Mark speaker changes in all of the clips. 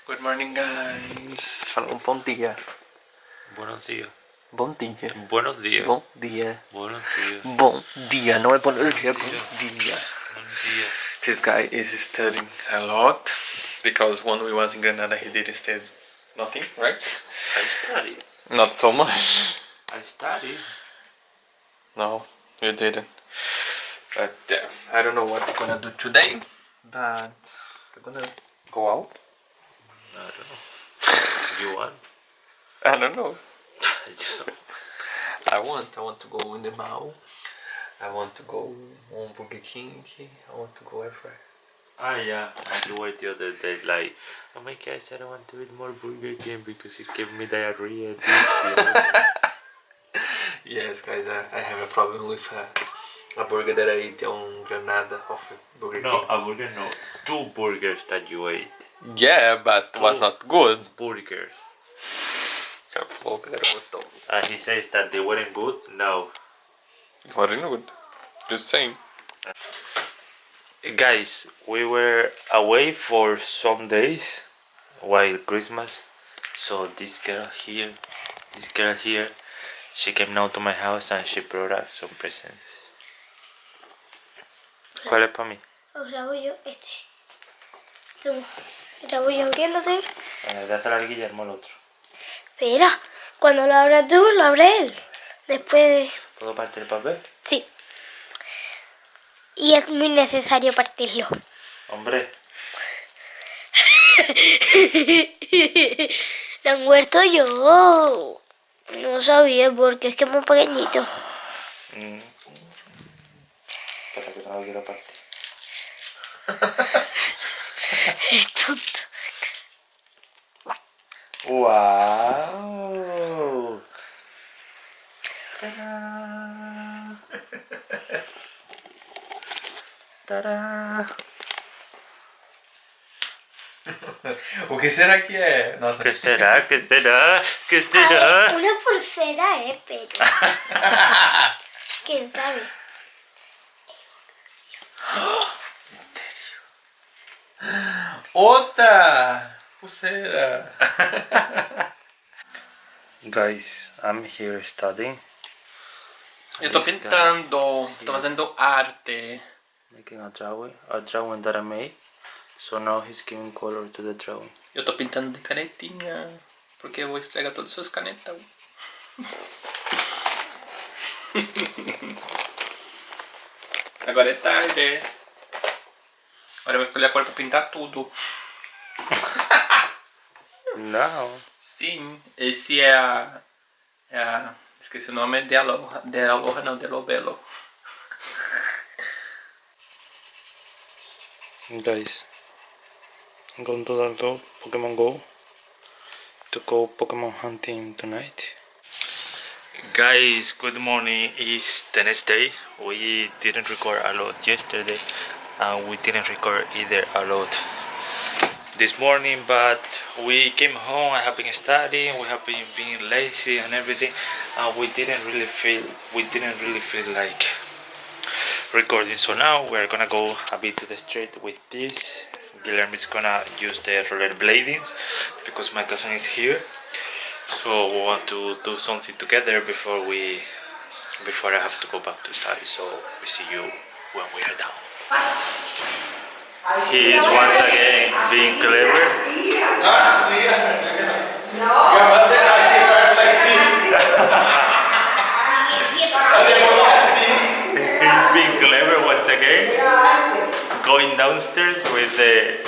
Speaker 1: Good morning, guys. Bom dia.
Speaker 2: Buenos días.
Speaker 1: Bom dia.
Speaker 2: Buenos días.
Speaker 1: Bom dia.
Speaker 2: Buenos días.
Speaker 1: Bom dia. Não é bom dia, é bom dia.
Speaker 2: Buenos días.
Speaker 1: This guy is studying a lot because when we was in Granada he didn't study nothing, right?
Speaker 2: I study.
Speaker 1: Not so much.
Speaker 2: I study.
Speaker 1: No, you didn't. But uh, I don't know what we're gonna do today, but we're gonna go out.
Speaker 2: I don't know. You want?
Speaker 1: I don't know.
Speaker 2: I just
Speaker 1: I want. I want to go in the mall. I want to go on Burger King. I want to go everywhere.
Speaker 2: Ah, yeah. I wait the other day, like, oh my gosh, I don't want to eat more Burger King because it gave me diarrhea.
Speaker 1: Yes, guys, I, I have a problem with uh, a burger that I ate on Granada of Burger
Speaker 2: no, a burger, no. Two burgers that you ate.
Speaker 1: Yeah, but it was not good.
Speaker 2: Burgers.
Speaker 1: What
Speaker 2: And he says that they weren't good. No.
Speaker 1: Weren't good. Just saying.
Speaker 2: Guys, we were away for some days while Christmas. So this girl here, this girl here, she came now to my house and she brought us some presents. ¿Cuál es para mí?
Speaker 3: Os grabo yo este. Toma. Grabo yo abriéndote.
Speaker 2: Eh, dásela al Guillermo el otro.
Speaker 3: Espera. Cuando lo abras tú, lo abre él. Después de...
Speaker 2: ¿Puedo partir el papel?
Speaker 3: Sí. Y es muy necesario partirlo.
Speaker 2: Hombre,
Speaker 3: Lo han muerto yo. No sabía porque es que es muy pequeñito.
Speaker 2: mm, no lo quiero partir.
Speaker 3: Es tonto.
Speaker 2: ¡Wow! ¡Tarán! ¡Tarán!
Speaker 1: O que será que é? Nossa,
Speaker 2: ¿Qué será? ¿Qué será? ¿Qué
Speaker 3: A ver,
Speaker 2: será?
Speaker 3: una pulsera, eh, pero... ¿Quién sabe?
Speaker 1: Outra pulseira.
Speaker 2: Guys, I'm here studying.
Speaker 1: Eu tô
Speaker 2: This
Speaker 1: pintando, tô fazendo arte.
Speaker 2: Making a drawing, a drawing that I made. So now he's giving color to the drawing.
Speaker 1: Eu tô pintando de canetinha, porque eu vou estragar todas as suas canetas. Agora é tarde. Agora eu vou escolher a cor pra pintar tudo.
Speaker 2: No.
Speaker 1: Sim, esse é a. É a esqueci o nome, é de Aloha. De Aloha não, de Lobelo.
Speaker 2: Guys, I'm going to download Pokemon Go to go Pokemon hunting tonight. Guys, good morning. It's the next day. We didn't record a lot yesterday, and we didn't record either a lot this morning. But we came home. I have been studying. We have been being lazy and everything, and we didn't really feel. We didn't really feel like recording. So now we're gonna go a bit to the street with this. Guillermo is gonna use the roller bladings because my cousin is here. So we want to do something together before we before I have to go back to study. So we see you when we are down. He is once again being clever. He's being clever once again. Going downstairs with the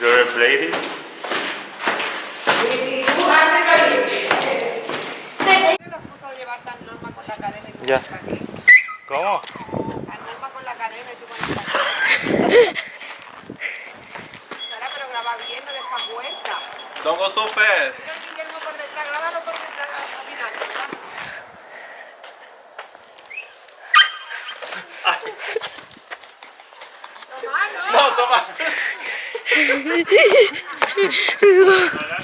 Speaker 2: roller bladings. Ya. ¿Cómo?
Speaker 4: Norma con la cadena y tú con la cadena. Ahora, pero graba bien, no dejas vuelta.
Speaker 1: Don't go so fast.
Speaker 4: Mira el Guillermo por detrás, grábalo por detrás, caminando. ¿verdad? Toma, no.
Speaker 1: Toma.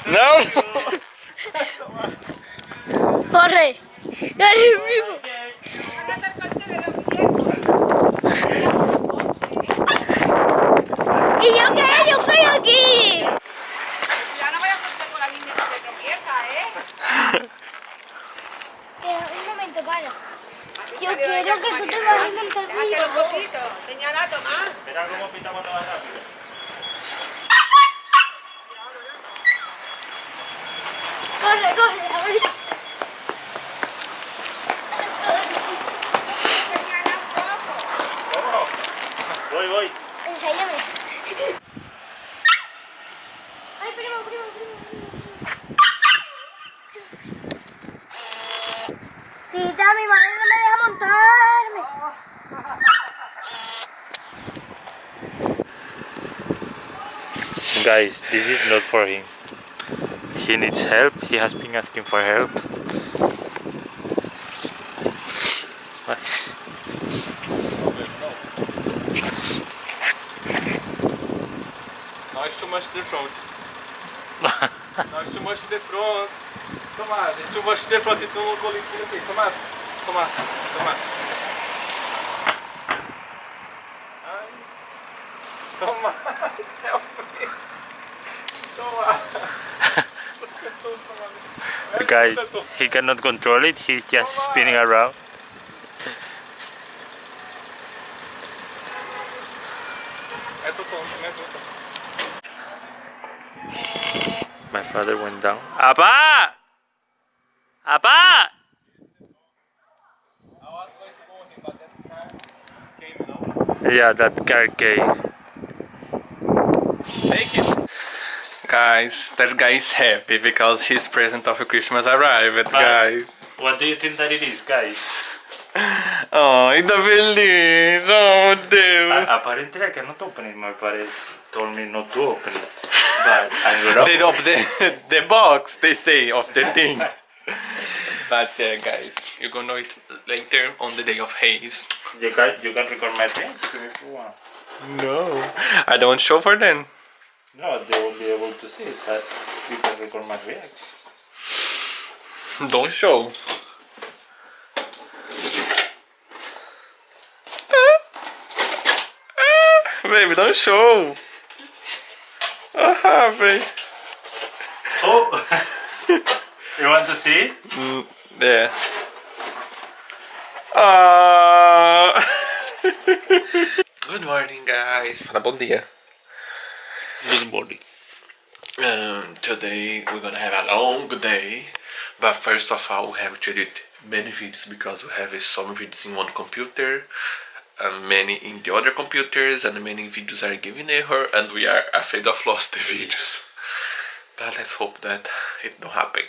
Speaker 1: Não.
Speaker 3: ¡Corre! ¡Corre, primo! que
Speaker 4: se
Speaker 3: te va a
Speaker 4: inventar. Un poquito. Señala, Tomás.
Speaker 2: Verá cómo pitamos todas rápido.
Speaker 3: Corre, corre,
Speaker 4: la
Speaker 2: Voy, voy.
Speaker 3: Enséñame. Ay, primo, primo, primo. Tita, mi madre no me deja montar.
Speaker 2: Guys, this is not for him. He needs help. He has been asking for help.
Speaker 1: Now it's too much to the front. now too much front. Tomás, it's too much to the front. Se tu não coliquinho. Tomás, Tomás, Tomás. Ai. Tomás, help me. Tomás.
Speaker 2: Guys, he cannot control it. He's just spinning around. My father went down.
Speaker 1: You know.
Speaker 2: Yeah, that car came.
Speaker 1: Take it. Guys, that guy is happy because his present of Christmas arrived, guys.
Speaker 2: What do you think that it is, guys?
Speaker 1: Oh, tá feliz! Oh, meu Deus!
Speaker 2: apparently, I cannot open it. My parents told me not to open it. But I'm gonna
Speaker 1: They the the box, they say of the thing. but uh, guys, you're gonna know it later on the day of haze.
Speaker 2: You can, you can record my thing if you want.
Speaker 1: No, I don't show for them.
Speaker 2: No, they will be able to see it, but you can record my reaction.
Speaker 1: Don't show. Baby, don't show. Ah, baby.
Speaker 2: Oh! you want to see it?
Speaker 1: Mm, there. Ah. Good morning, guys. Fala bom dia.
Speaker 2: Morning.
Speaker 1: Um, today we're gonna have a long day, but first of all, we have to edit many videos because we have some videos in one computer, and many in the other computers, and many videos are giving error, and we are afraid of lost the videos. But let's hope that it don't happen.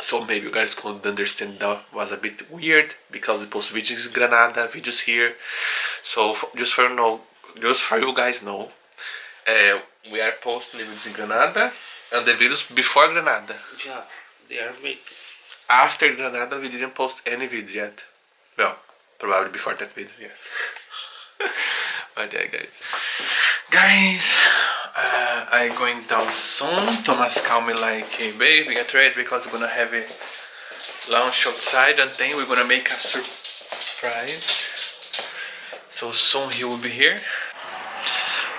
Speaker 1: So maybe you guys could understand that was a bit weird because we post videos in Granada, videos here. So just for you know, just for you guys know, uh, we are posting the videos in Granada and the videos before Granada.
Speaker 2: Yeah, they are big.
Speaker 1: After Granada, we didn't post any video yet. Well, probably before that video, yes. but yeah, guys. Guys, uh, I'm going down soon. Thomas called me like, hey baby, get ready because we're gonna have a lunch outside and then we're gonna make a surprise. So soon he will be here.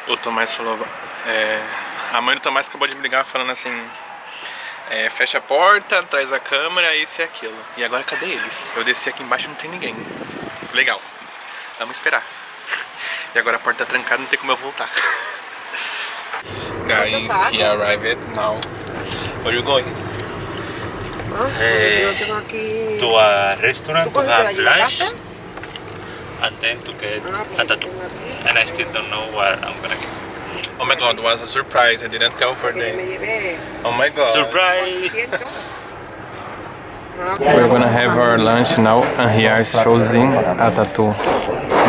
Speaker 1: O Tomás falou. É, a mãe do Tomás acabou de me ligar falando assim. É, fecha a porta, traz a câmera, isso e aquilo. E agora cadê eles? Eu desci aqui embaixo e não tem ninguém. Legal. Vamos esperar. E agora a porta tá trancada, não tem como eu voltar. Guys, he arrived now. Where you going?
Speaker 4: Tengo aquí...
Speaker 2: To a restaurant
Speaker 4: ¿Tú
Speaker 2: to and then to get a tattoo. And I still don't know what I'm gonna get.
Speaker 1: Oh my god, was a surprise. I didn't tell for
Speaker 4: Que me
Speaker 1: them.
Speaker 4: llevé...
Speaker 1: Oh my god.
Speaker 2: Surprise!
Speaker 1: We're gonna have our lunch now and here is choosing a tattoo.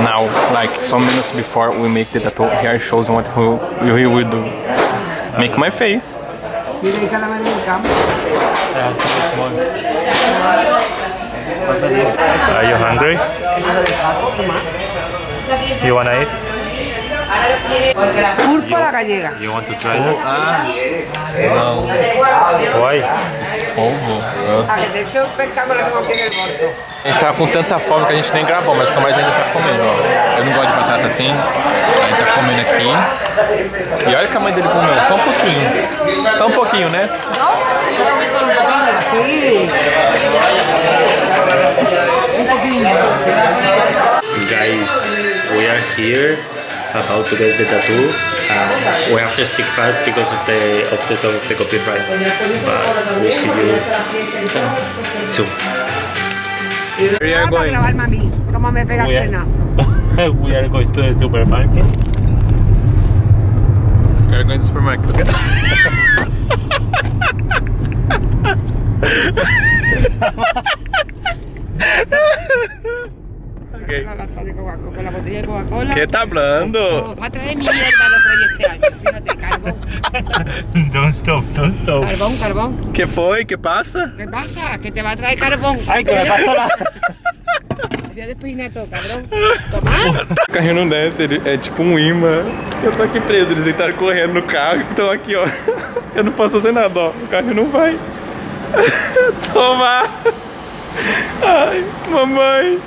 Speaker 1: Now, like some minutes before we make the tattoo, here shows what we, we will do. Make my face.
Speaker 4: Mira, hija, la mano en el campo.
Speaker 2: Are you hungry? You wanna eat?
Speaker 4: Púrpura gallega.
Speaker 2: You want to try that? Why?
Speaker 1: polvo.
Speaker 5: A que de hecho pescado lo tengo aquí en el bolso.
Speaker 1: A gente tava com tanta fome que a gente nem gravou, mas o Tomás ainda tá comendo, ó. Eu não gosto de batata assim, a gente tá comendo aqui. E olha que a mãe dele comeu, só um pouquinho. Só um pouquinho, né?
Speaker 5: ¿No? Yo comí solo un poquillo, sí. Un poquillo.
Speaker 2: Guys, we are here about to get the tattoo. Uh, we have to speak fast because of the of the, of the copyright. But we see you soon.
Speaker 1: We are going.
Speaker 5: grabarme a mí, cómo me pega el
Speaker 2: We are, we are going to the supermarket.
Speaker 1: We are going to the supermarket. ok.
Speaker 5: La lata de Coca-Cola, la botella de Coca-Cola.
Speaker 1: ¿Qué está hablando?
Speaker 5: Oh, va a traer mierda los reyes este año. Fíjate, carbón.
Speaker 2: don't stop, don't stop.
Speaker 5: Carbón, carbón.
Speaker 1: ¿Qué foi? ¿Qué pasa?
Speaker 5: ¿Qué pasa? Que te va a traer carbón.
Speaker 2: Ay, que me pasó la.
Speaker 5: Despeinar. Toma.
Speaker 1: O carrinho não desce, ele é tipo um imã. Eu tô aqui preso, eles tentaram correndo no carro, então aqui, ó. Eu não posso fazer nada, ó. O carro não vai. Toma! Ai, mamãe!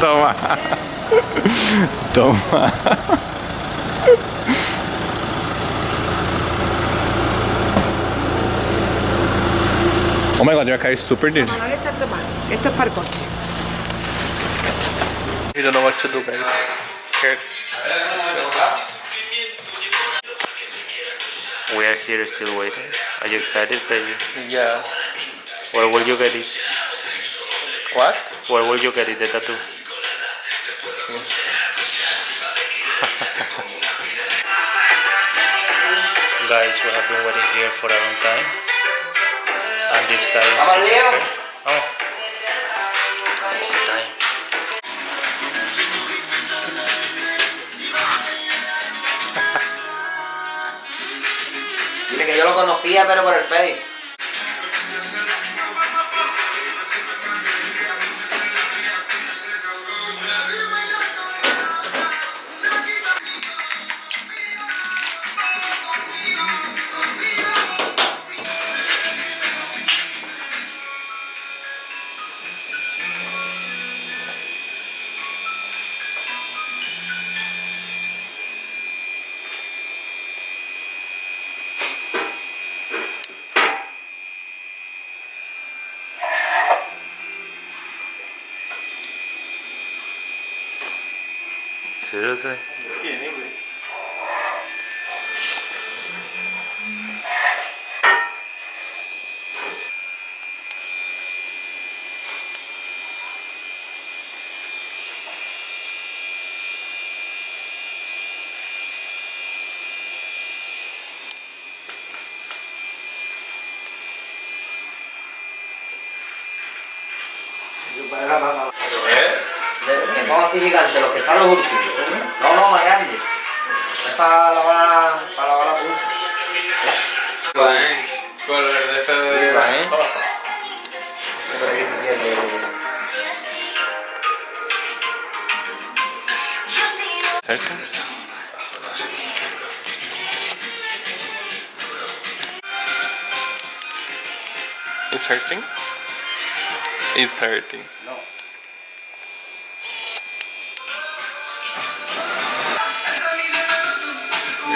Speaker 1: Toma! Toma! Oh my god, vai cair super dele.
Speaker 5: Vale, esto es tomar. Esto es para el coche.
Speaker 1: We don't know what to do, guys. Scared.
Speaker 2: We are here still waiting. Are you excited, baby?
Speaker 1: Yeah.
Speaker 2: Where will you get it?
Speaker 1: What?
Speaker 2: Where will you get it, the tattoo? Guys, we have been waiting here for a long time. And this guy is... Oh. It's time.
Speaker 6: Dile que yo lo conocía, pero por el Face. De- que son así gigantes, los que están los últimos. No, no, más grandes. Es para lavar, para lavar la punta.
Speaker 1: Con el de
Speaker 6: ¿eh?
Speaker 1: Cerca?
Speaker 6: No.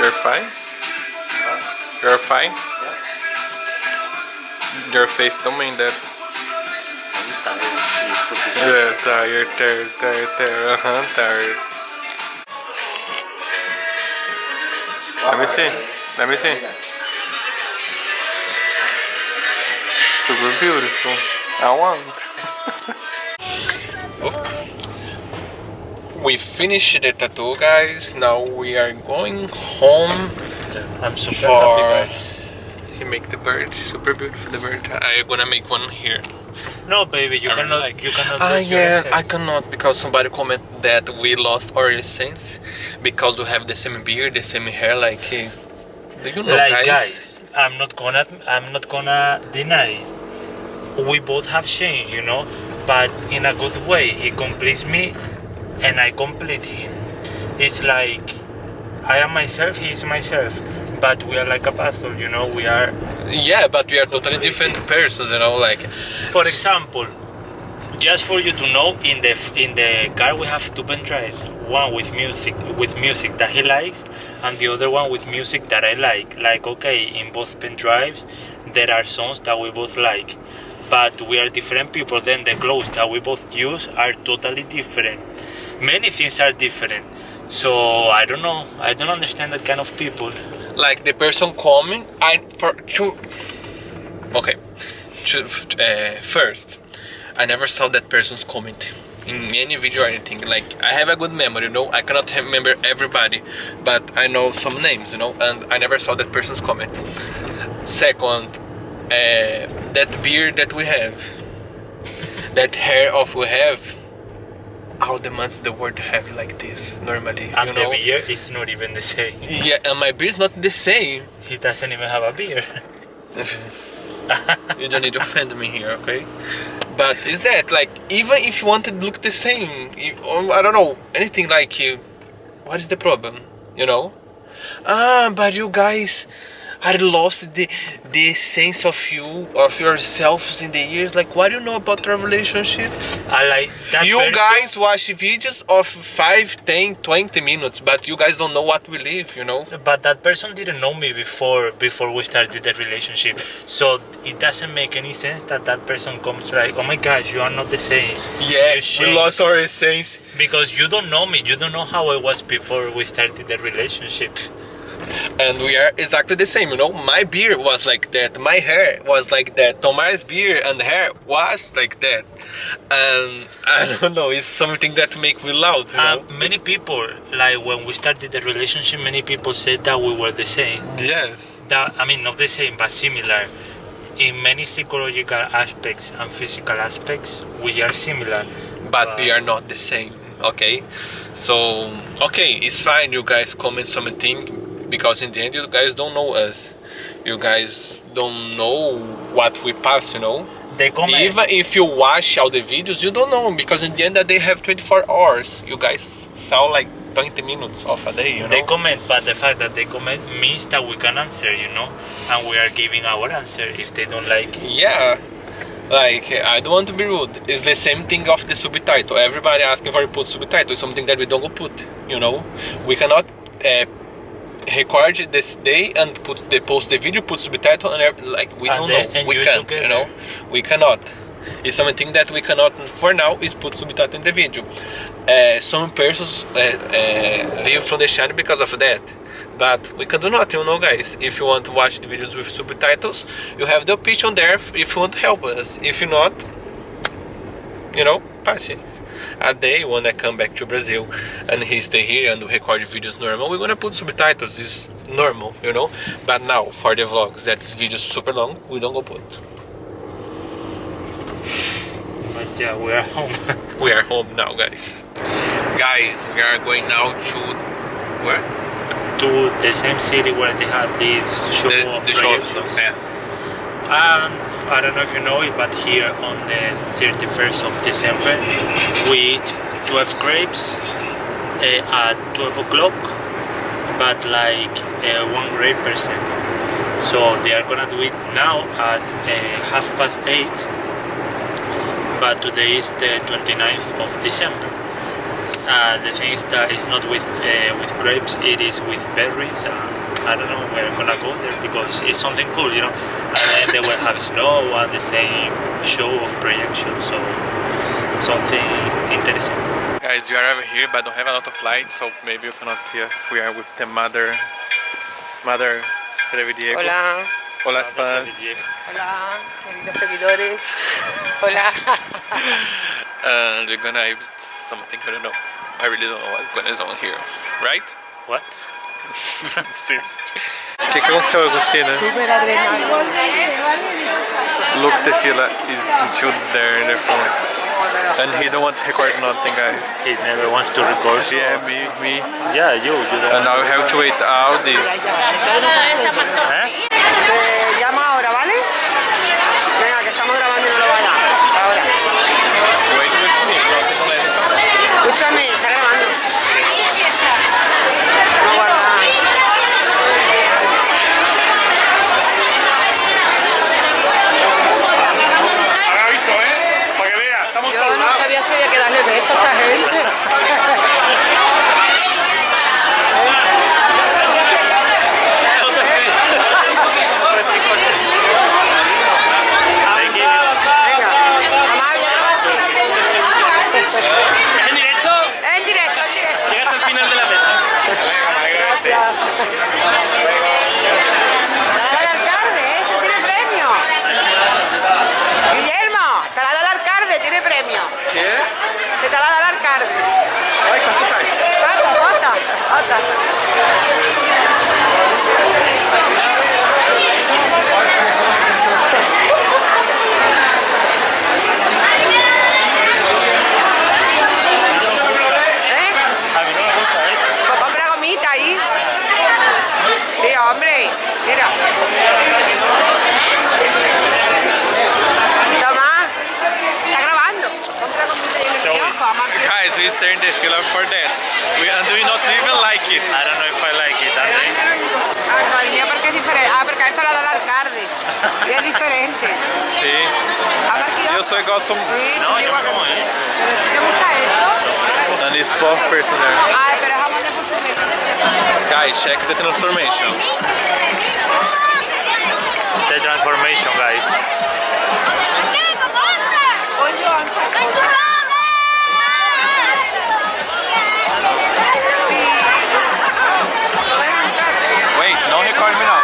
Speaker 1: You're fine? You're fine? Your face don't mean that. Yeah, tired, tired, tired, tired, uh-huh, tired. Let me see. Let me see. Super beautiful. I want. We finished the tattoo, guys. Now we are going home
Speaker 2: I'm super
Speaker 1: for.
Speaker 2: happy, guys.
Speaker 1: He make the bird super beautiful. The bird. I'm gonna make one here.
Speaker 2: No, baby, you
Speaker 1: I really
Speaker 2: cannot.
Speaker 1: like-
Speaker 2: You cannot.
Speaker 1: Ah,
Speaker 2: your
Speaker 1: yeah, I cannot because somebody comment that we lost our essence because we have the same beard, the same hair. Like, eh, do you know,
Speaker 2: like
Speaker 1: guys?
Speaker 2: guys, I'm not gonna. I'm not gonna deny. We both have changed, you know, but in a good way. He completes me, and I complete him. It's like I am myself. He is myself. But we are like a puzzle, you know. We are
Speaker 1: Yeah, but we are totally different persons, you know. Like,
Speaker 2: For example, just for you to know, in the in the car we have two pen drives. One with music with music that he likes, and the other one with music that I like. Like okay, in both pen drives, there are songs that we both like, but we are different people. Then the clothes that we both use are totally different. Many things are different. So I don't know. I don't understand that kind of people.
Speaker 1: like the person coming, I for to. Okay, uh, first, I never saw that person's comment in any video or anything. Like I have a good memory, you know. I cannot remember everybody, but I know some names, you know. And I never saw that person's comment. Second, uh, that beard that we have, that hair of we have. How the months the word have like this normally,
Speaker 2: And
Speaker 1: you know.
Speaker 2: the beer is not even the same.
Speaker 1: Yeah, and my beer is not the same.
Speaker 2: He doesn't even have a beer.
Speaker 1: you don't need to offend me here, okay? But is that like even if you want to look the same, you, I don't know anything like you, what is the problem? You know? Ah, but you guys are lost the the sense of you of yourselves in the years. Like, what do you know about our relationship?
Speaker 2: I like that.
Speaker 1: you
Speaker 2: person-
Speaker 1: guys watch videos of 5, 10, 20 minutes, but you guys don't know what we live. You know?
Speaker 2: But that person didn't know me before before we started the relationship, so it doesn't make any sense that that person comes like, "Oh my gosh, you are not the same."
Speaker 1: Yeah, we lost our essence.
Speaker 2: because you don't know me. You don't know how I was before we started the relationship.
Speaker 1: And we are exactly the same you know? My beard was like that. My hair was like that. Tomar's beard and hair was like that. And i don't know it's something that make me loud
Speaker 2: Uh, many people, like when we started the relationship, many people said that we were the same.
Speaker 1: yes.
Speaker 2: That I mean, not the same, but similar. In many psychological aspects and physical aspects, we are similar.
Speaker 1: but they are not the same okay? So okay it's fine you guys comment something because in the end you guys don't know us you guys don't know what we pass you know
Speaker 2: They comment.
Speaker 1: Even if you watch all the videos, you don't know because in the end they have 24 hours. You guys saw like 20 minutes of a day, you know.
Speaker 2: They comment, but the fact that they comment means that we can answer, you know, and we are giving our answer if they don't like it.
Speaker 1: yeah, like I don't want to be rude. It's the same thing of the subtitle. Everybody asking for put subtitle. It's something that we don't put. You know, we cannot. Uh, record this day and put the post the video put subtitle and ev- like we
Speaker 2: And
Speaker 1: don't know. we
Speaker 2: you
Speaker 1: can't you know? We cannot. It's something that we cannot for now is put subtitle in the video. Uh, some persons uh, uh, leave from the channel because of that. But we can do not you know guys. If you want to watch the videos with subtitles you have the option there if if you want to help us. If you not you know patience a day when I come back to Brazil and he stay here and record videos normal. We're gonna put subtitles it's normal you know? But now for the vlogs that's videos super long we don't go put.
Speaker 2: But yeah, we are home.
Speaker 1: we are home now guys. Guys we are going now to where?
Speaker 2: To the same city where they had this show
Speaker 1: the,
Speaker 2: of
Speaker 1: the show of yeah
Speaker 2: And I don't know if you know it, but here on the 31st of December, we eat 12 grapes uh, at 12 o'clock, but like uh, one grape per second. So they are gonna do it now at uh, half past 8, but today is the 29th of December. Uh, the thing is that it's not with uh, with grapes; it is with berries. I don't know. where I'm gonna go there because it's something cool, you know. And then they will have snow and the same show of projection, so something interesting.
Speaker 1: guys we are over here but don't have a lot of light so maybe you cannot see us we are with the mother mother Trevi Diego
Speaker 5: Hola,
Speaker 1: hola fans
Speaker 5: hola, queridos seguidores. Hola.
Speaker 1: and we're gonna eat something I don't know I really don't know what's going on here right
Speaker 2: What?
Speaker 1: see O que, que aconteceu, Agostina?
Speaker 5: Super adrenalina.
Speaker 1: Look, the fila is into there in the front. And he don't want to record nothing, guys.
Speaker 2: He never wants to record. So
Speaker 1: Yeah, me, me.
Speaker 2: yeah, you. You don't.
Speaker 1: And now we have to wait all this.
Speaker 2: ¿Eh?
Speaker 5: Te
Speaker 1: ¿Qué?
Speaker 5: Que te la da el alcalde.
Speaker 1: Ay, casi cae.
Speaker 5: Otra, otra, Mira.
Speaker 1: Guys, we stay in the for that. We, and we not even like it.
Speaker 2: I don't know if I like it, Andre.
Speaker 5: Ah, no, el mío porque es diferente. Ah, porque a esto la da el alcalde. Y es diferente.
Speaker 1: Sí.
Speaker 5: Habla al kiosco.
Speaker 1: Eu só gosto.
Speaker 5: Sí,
Speaker 2: No,
Speaker 5: tú
Speaker 2: yo me
Speaker 5: igual.
Speaker 2: como esto.
Speaker 5: ¿Te gusta esto?
Speaker 1: And it's fourth person there.
Speaker 5: Ay, pero es jamón de perfume.
Speaker 1: Guys, check the transformation.
Speaker 2: The transformation, guys.
Speaker 1: Wait, não record me não.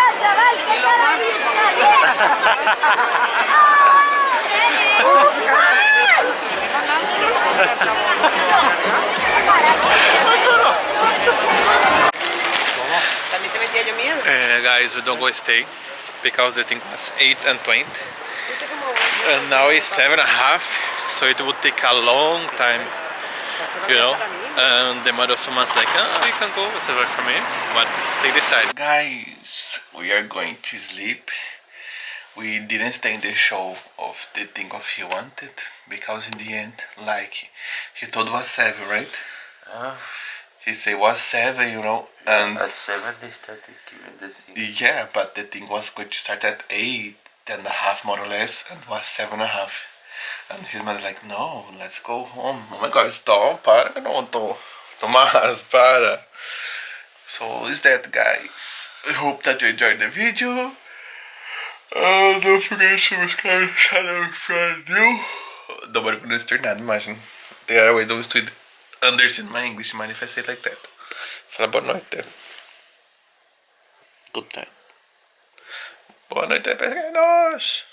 Speaker 5: También te metía yo miedo.
Speaker 1: Uh, guys, we don't go stay because the thing was 8 and 20. And now it's 7 and a half, so it would take a long time, you know. And the mother of someone's like, oh, you can go, it's right for me, but they decide. Guys, we are going to sleep. We didn't stay in the show of the thing of he wanted because in the end, like he told was 7, right? Ah. He said was 7, you know, and
Speaker 2: At 7 they started giving the thing.
Speaker 1: yeah, but the thing was going to start at eight and a half more or less, and was seven and a half. And his mother like, no, let's go home. Oh my God, stop, para, não tô. Tomás, para. So is that, guys. I hope that you enjoyed the video. Uh, don't forget to subscribe to the channel if you're new. Nobody gonna start nada, imagine. The other way those to understand my English, man, if I say it like that. Fala boa noite.
Speaker 2: Good night.
Speaker 1: Boa noite, pequenos!